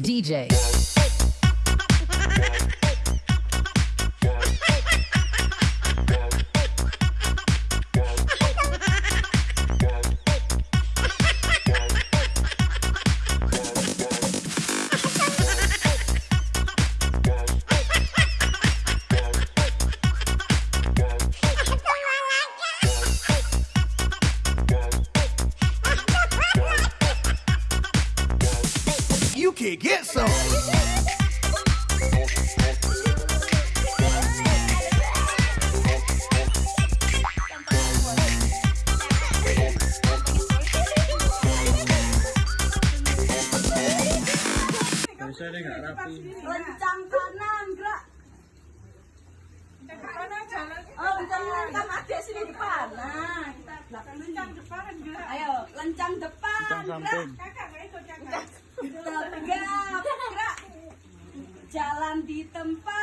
DJ. You can get some. Biasanya nggak rapi. Lencang kanan, gerak. Oh, lencang kanan ada sini depan. Nah, kita belakang lencang depan, gerak. Ayo, lencang depan, Lencang gerak. samping. Tegap, Di tampa.